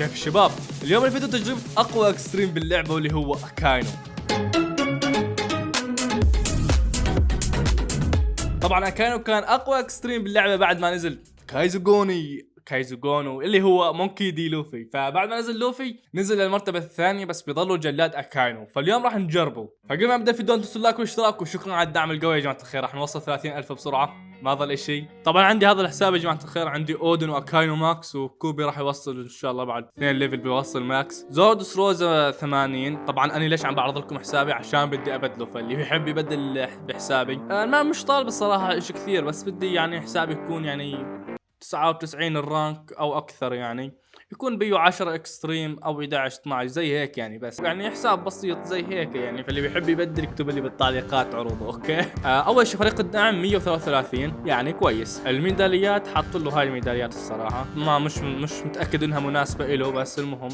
كيف الشباب اليوم الفيديو تجربة أقوى extreme باللعبة واللي هو اكاينو طبعا اكاينو كان أقوى extreme باللعبة بعد ما نزل كايزوغوني كايزوغونو اللي هو مونكي دي لوفي. فبعد ما نزل لوفي نزل للمرتبة الثانية بس بيضلوا جلاد أكاينو. فاليوم راح نجربه. فقبل ما نبدا الفيديو تنسوا like واشتراك وشكرا على الدعم القوي يا جماعة الخير. راح نوصل 30 ألف بسرعة. ما ظل شيء. طبعا عندي هذا الحساب يا جماعة الخير. عندي أودن وأكاينو max وكوبي راح يوصل إن شاء الله بعد اثنين level بيوصل max. زورو دريس روزا 80 طبعا أنا ليش عم بعرض لكم حسابي؟ عشان بدي أبدله. فاللي بيحب يبدل بحسابي أنا مش طالب الصراحة شيء كثير بس بدي يعني حسابي يكون يعني 99 ال rank أو أكثر يعني يكون فيه 10 extreme أو 11 12 زي هيك يعني بس. يعني حساب بسيط زي هيك يعني فاللي بيحب يبدل يكتب لي بالتعليقات عروضه أوكي؟ آه أول شيء فريق الدعم 133 يعني كويس. الميداليات حاطوا له هاي الميداليات الصراحة. ما مش مش متأكد إنها مناسبة له بس المهم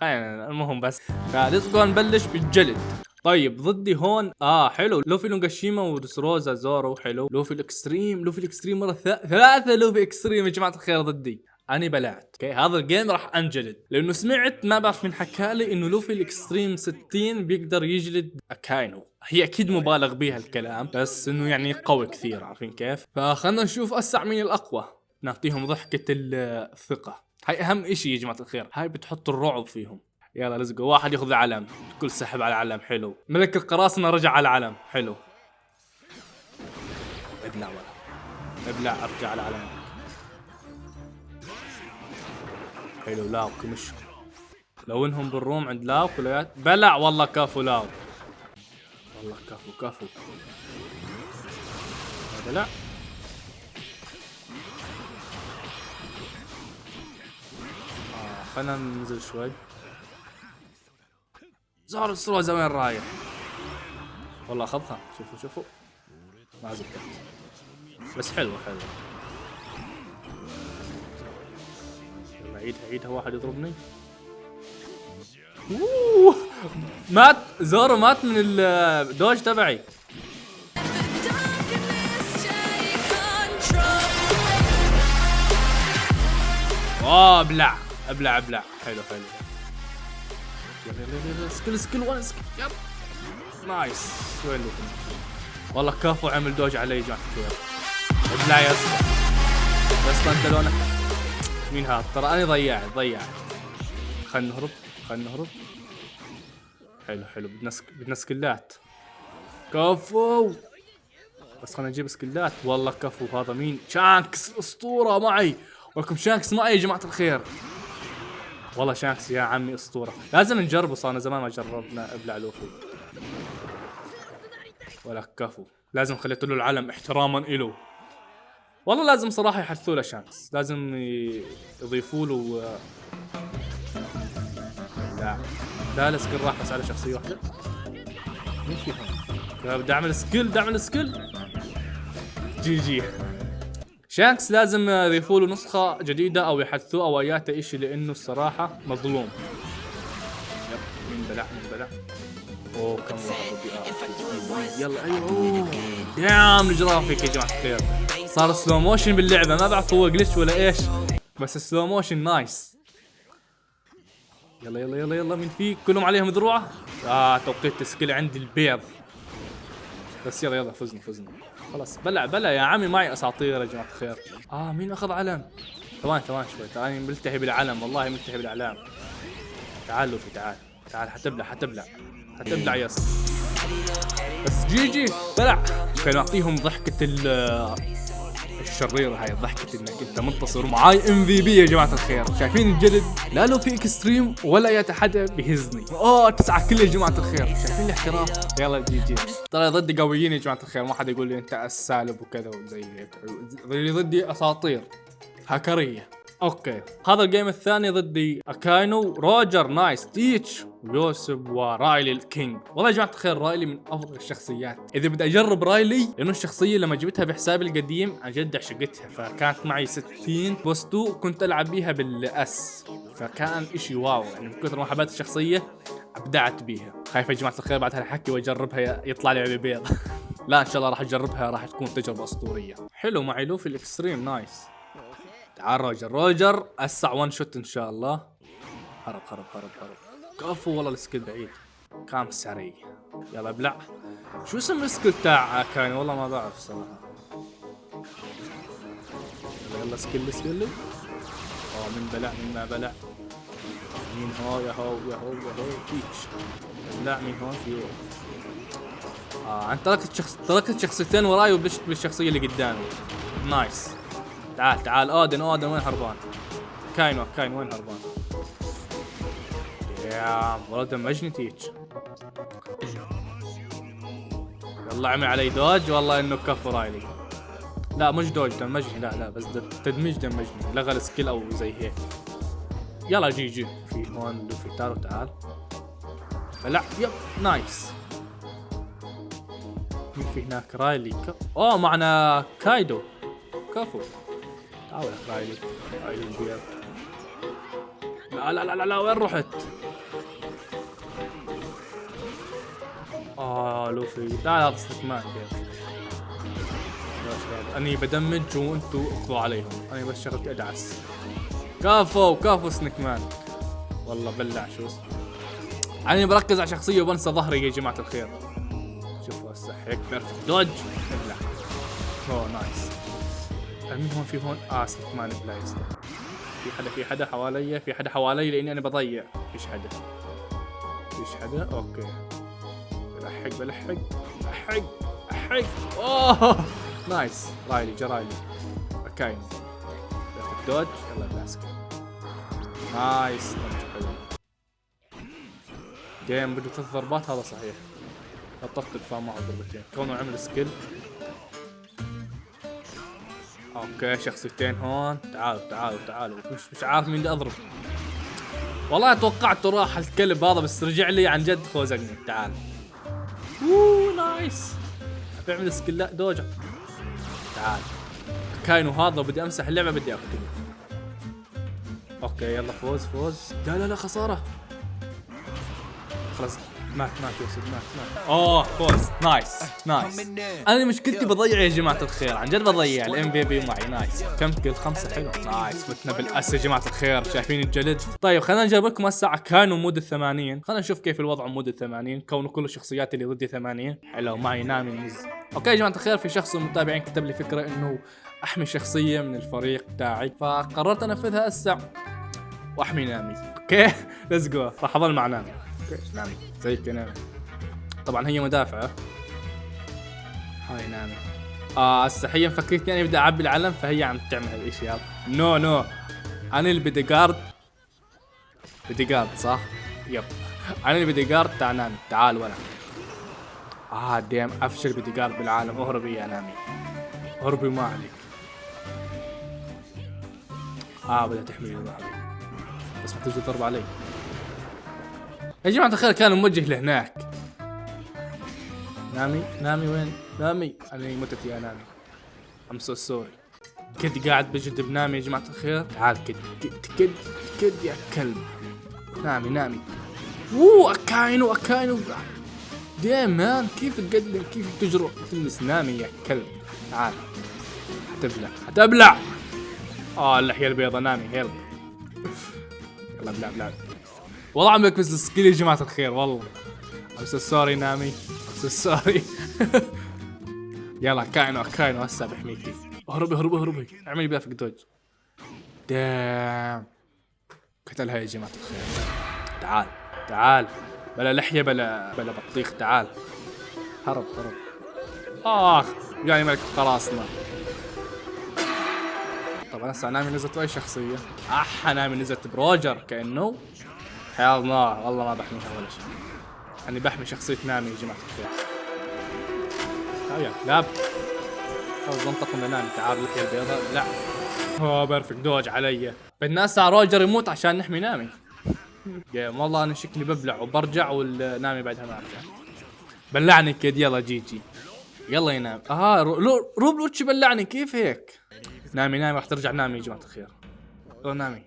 خلينا المهم بس. ف let's go نبلش بالجلد. طيب ضدي هون آه حلو. لوفي أونيجاشيما ودريس روزا زورو حلو. لوفي ال extreme لوفي ال extreme مرة ثلاثة لوفي extreme يا جماعة الخير ضدي. أني بلعت. أوكي هذا ال game راح أنجلد. لأنه سمعت ما بعرف من حكى لي إنه لوفي ال extreme 60 بيقدر يجلد اكاينو هي أكيد مبالغ بها الكلام بس إنه يعني قوي كثير عارفين كيف؟ فخلنا نشوف اسع مين الأقوى. نعطيهم ضحكة الثقة هاي أهم إشي يا جماعة الخير. هاي بتحط الرعب فيهم. يلا لزقوا واحد ياخذ العلم. الكل سحب على العلم. حلو. ملك القراصنة رجع على العلم. حلو. ابلع ولا. ابلع أرجع على العلم. حلو. لاو كمش لو إنهم بالروم عند لاو كليات بلع. والله كفو لاو والله كفو كفو. بلع آه خلينا ننزل شوي. زهر السروزة وين رايح. والله أخذها. شوفوا شوفوا. ما زبطت بس حلوة حلوة. يلا عيدها عيدها واحد يضربني. أوه. مات زورو مات من الدوج تبعي. اوه أبلع أبلع أبلع. حلو حلو. يلا يلا يلا skill skill one skill يلا nice وين والله كفو عمل dodge علي يا جماعة الخير ابلع يا اسطى يا أنت لونك. مين هذا؟ ترى أنا ضيعت ضيعت. خلينا نهرب خلينا نهرب. حلو حلو. بدنا. بدنا سكلات كفو. بس خلينا نجيب سكلات. والله كفو. هذا مين؟ شانكس. أسطورة. معي. ولكم شانكس معي يا جماعة الخير. والله شانكس يا عمي أسطورة. لازم نجربه صارنا زمان ما جربنا ابلع لوفي ولا كفو. لازم خليت له العلم احتراما له والله لازم صراحة يحثوا له شانكس لازم يضيفوا له لا. لا ال skill راح بس على شخصية واحدة. مين في هون بدي اعمل skill بدي اعمل skill GG. شانكس لازم يضيفوا له نسخة جديدة أو يحدثوه أو أياته إشي لأنه الصراحة مظلوم. yep مين بلع مين بلع؟ أوه كم واحد يلا أيوه أوه damn ال graphic يا جماعة الخير. صار slow motion باللعبة ما بعرف هو glitch ولا إيش بس slow motion nice. يلا يلا يلا يلا مين في كلهم عليهم ذروعة؟ آه توقيت ال skill عندي البيض. بس يلا يلا فزنا فزنا. خلاص. بلع بلع يا عمي معي أساطير يا جماعة الخير. آه مين أخذ علم؟ ثواني ثواني شوي. تراني ملتهي بالعلم والله ملتهي بالأعلام. تعال لوفي تعال تعال حتبلع حتبلع. حتبلع يا بس GG بلع. خلينا نعطيهم ضحكة الشريرة هاي ضحكة إنك أنت منتصر ومعاي MVP يا جماعة الخير. شايفين الجلد لا له في extreme ولا يا حدا بيهزني أوه تسعة kill يا جماعة الخير. شايفين الاحتراف يلا GG. ترى ضدي قويين يا جماعة الخير. ما حدا يقول لي أنت السالب وكذا وزي هيك. ضدي أساطير. هاكرية. أوكي. هذا ال game الثاني ضدي أكاينو روجر nice تيتش ويوسوب ورايلي ال king. والله يا جماعة الخير رايلي من أفضل الشخصيات. إذا بدي أجرب رايلي لأنه الشخصية لما جبتها بحسابي القديم عن جد عشقتها فكانت معي 60 boost و كنت ألعب بيها بال S. فكان إشي wow يعني من كثر ما حبيت الشخصية أبدعت بيها. خايف يا جماعة الخير بعد هالحكي وأجربها يطلع لي بيض. لا إن شاء الله راح أجربها راح تكون تجربة أسطورية. حلو معي لوفي ال extreme nice. تعال روجر. روجر أسع one shot إن شاء الله. هرب هرب هرب هرب. كفو والله ال skill بعيد. كان سريع. يلا ابلع. شو اسم ال skill تاع كاين والله ما بعرف صراحة. يلا يلا skill skill آه من بلع من ما بلع. مين هو يا هو يا هو يا هو. تيتش لا مين هون في آه أنا تركت شخص تركت شخصيتين وراي وبلشت بالشخصية اللي قدامي. nice. تعال تعال اودن اودن وين هربان؟ كاين كاين وين هربان؟ يا والله دمجني تيتش يلا عمل علي dodge والله إنه كفو رايلي. لا مش dodge دمجني لا لا بس تدميج دمجني لغى ال skill أو زي هيك. يلا GG. في هون لوفي تارو تعال. لا yep nice. مين في هناك رايلي ك... أوه معنا كايدو. كفو. البيض لا لا لا لا وين رحت؟ آه لوفي. لا لا تصدق ما عندي. أني بدمج وأنتو أقضوا عليهم. أنا بس شغلتي أدعس. كفو كفو سنيك مان. والله بلع شو اسمه. أنا بركز على شخصية وبنسى ظهري يا جماعة الخير. شوفوا هسه هيك perfect dodge بلع. أوه nice. مين هون في هون. سنيك مان please في حدا في حدا حوالي في حدا حوالي لأني أنا بضيع. فيش حدا. فيش حدا؟ أوكي. بلحق بلحق بلحق بلحق. أوه! نايس. رايلي جرايلي كاين دوج يلا بلاسك نايس. حلو. جيم بده ثلاث ضربات هذا صحيح. خطفت الفام معه ضربتين. كونه عمل سكيل أوكي شخصيتين هون. تعالوا تعالوا تعالوا مش مش عارف مين بدي أضرب. والله توقعته راح الكلب هذا بس رجع لي عن جد خوزقني. تعال. أوه nice. بيعمل skill لا dodge تعال. كاينو هذا بدي أمسح اللعبة بدي أقتله. okay يلا فوز فوز. لا لا لا خسارة. مات مات يوسف مات مات اوه فوز nice nice أنا مشكلتي بضيع يا جماعة الخير عن جد بضيع. ال MVP معي nice كم؟ كل خمسة حلو. nice فتنا بال S يا جماعة الخير شايفين الجلد. طيب خلينا نجرب لكم هسه. كانوا mode الثمانين. خلينا نشوف كيف الوضع mode الثمانين. كونه كل الشخصيات اللي ضدي ثمانين. حلو معي نامي مز. okay يا جماعة الخير في شخص من المتابعين كتب لي فكرة إنه أحمي شخصية من الفريق تاعي. فقررت أنفذها هسه. وأحمي نامي. okay؟ let's go راح أظل مع نامي. okay نامي زيك نامي طبعا هي مدافعه هاي نامي آه هسه هي مفكرتني أنا بدي اعبي العلم فهي عم تعمل هالشيء هذا no no. أنا اللي bodyguard bodyguard صح؟ yep. أنا اللي بدي جارد تاع نامي تعال ولا آه damn أفشل بدي جارد بالعالم. اهربي يا نامي. اهربي ما عليك. آه بدها تحمي بس ما تجي تضرب علي. يا جماعة الخير كان موجه لهناك. نامي نامي وين؟ نامي. أنا متت يا نامي. I'm so sorry كد قاعد بجد بنامي يا جماعة الخير. تعال كد. كد كد كد يا كلب. نامي نامي. اوه أكاينو أكاينو. damn man. كيف تقدم؟ كيف تجرؤ؟ تلمس نامي يا كلب. تعال. حتبلع حتبلع آه اللحية البيضاء. نامي help يلا بلع بلع. والله عم بكبس ال skill يا جماعة الخير والله. I'm so sorry نامي. I'm so sorry. يلا كاينو كاينو هسه بحميكي اهربي اهربي اهربي. اعملي perfect dodge damn. قتلها يا جماعة الخير. تعال تعال. بلا لحية بلا بلا بطيخ تعال. هرب هرب. آخ يعني ملك قراصنة. طبعا هسه نامي نزلت بأي شخصية؟ اح نامي نزلت بروجر كأنه. حياة الله. والله ما بحميها ولا شيء. أنا بحمي شخصية نامي يا جماعة الخير. تعال كلاب خلص ننطق من نامي تعال لحية البيضاء لا. اوه بيرفكت دوج علي. بدنا هسه روجر يموت عشان نحمي نامي. يا والله أنا شكلي ببلع وبرجع والنامي بعدها ما أرجع. بلعني كيد. يلا جي جي يلا ينام آه رو روب لوتش بلعني. كيف هيك؟ نامي نامي. راح ترجع نامي يا جماعة الخير. نامي.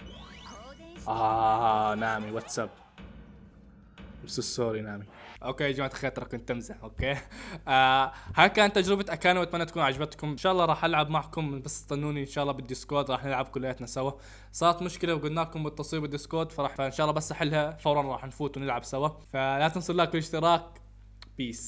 آه نامي واتساب بس sorry نامي. okay يا جماعة الخير ترى كنت امزح okay. آه هاي كانت تجربة أكانو واتمنى تكون عجبتكم. إن شاء الله راح ألعب معكم بس استنوني إن شاء الله بال Discord راح نلعب كلياتنا سوا. صارت مشكلة وقلنا لكم بالتصوير بال Discord فراح فإن شاء الله بس أحلها فورا راح نفوت ونلعب سوا. فلا تنسوا ال like والاشتراك. peace